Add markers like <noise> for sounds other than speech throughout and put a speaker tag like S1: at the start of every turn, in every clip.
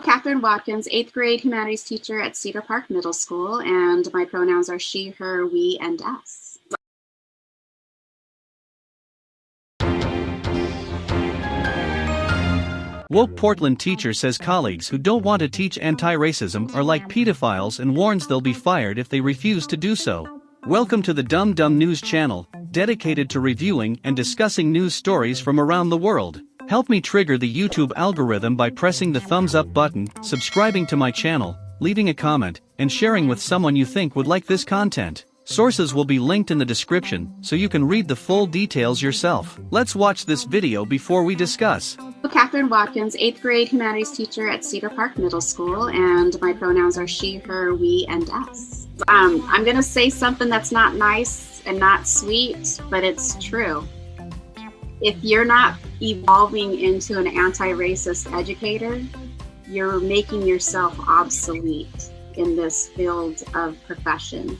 S1: Catherine Watkins, eighth grade humanities teacher at Cedar Park Middle School, and my pronouns are she, her, we, and us.
S2: Woke Portland teacher says colleagues who don't want to teach anti-racism are like pedophiles and warns they'll be fired if they refuse to do so. Welcome to the Dumb Dumb News channel, dedicated to reviewing and discussing news stories from around the world. Help me trigger the YouTube algorithm by pressing the thumbs up button, subscribing to my channel, leaving a comment, and sharing with someone you think would like this content. Sources will be linked in the description, so you can read the full details yourself. Let's watch this video before we discuss.
S1: Catherine Watkins, eighth grade humanities teacher at Cedar Park Middle School, and my pronouns are she, her, we, and us. Um, I'm gonna say something that's not nice and not sweet, but it's true if you're not evolving into an anti-racist educator, you're making yourself obsolete in this field of profession.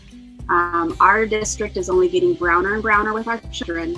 S1: Um, our district is only getting browner and browner with our children.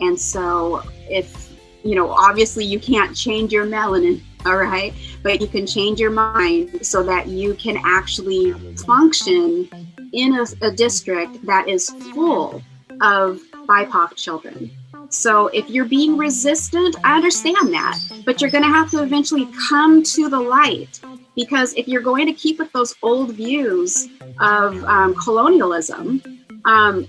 S1: And so if, you know, obviously you can't change your melanin, <laughs> all right, but you can change your mind so that you can actually function in a, a district that is full of BIPOC children. So if you're being resistant, I understand that, but you're going to have to eventually come to the light because if you're going to keep with those old views of um, colonialism, um,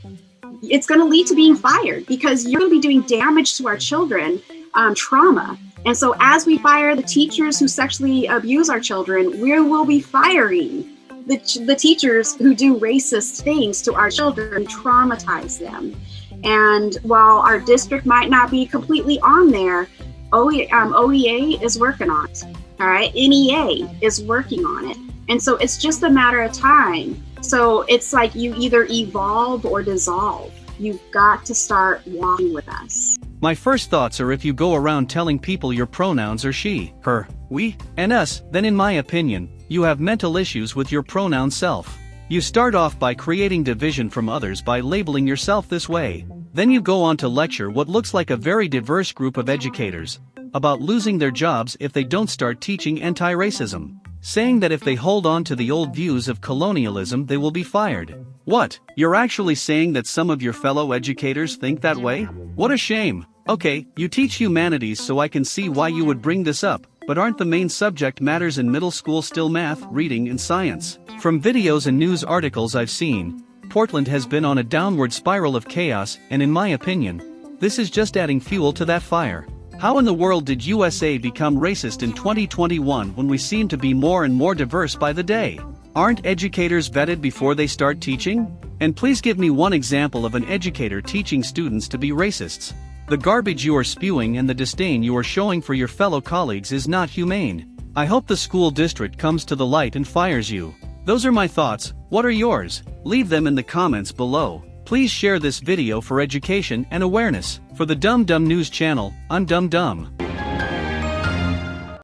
S1: it's going to lead to being fired because you're going to be doing damage to our children, um, trauma. And so as we fire the teachers who sexually abuse our children, we will be firing the, the teachers who do racist things to our children, traumatize them. And while our district might not be completely on there, um, OEA is working on it. All right, NEA is working on it. And so it's just a matter of time. So it's like you either evolve or dissolve. You've got to start walking with us.
S2: My first thoughts are if you go around telling people your pronouns are she, her, we, and us, then in my opinion, you have mental issues with your pronoun self. You start off by creating division from others by labeling yourself this way. Then you go on to lecture what looks like a very diverse group of educators about losing their jobs if they don't start teaching anti-racism, saying that if they hold on to the old views of colonialism they will be fired. What, you're actually saying that some of your fellow educators think that way? What a shame. Okay, you teach humanities so I can see why you would bring this up, but aren't the main subject matters in middle school still math, reading and science? From videos and news articles I've seen, Portland has been on a downward spiral of chaos and in my opinion, this is just adding fuel to that fire. How in the world did USA become racist in 2021 when we seem to be more and more diverse by the day? Aren't educators vetted before they start teaching? And please give me one example of an educator teaching students to be racists. The garbage you are spewing and the disdain you are showing for your fellow colleagues is not humane. I hope the school district comes to the light and fires you. Those are my thoughts, what are yours? Leave them in the comments below. Please share this video for education and awareness. For the Dumb Dumb News channel, I'm Dumb Dumb.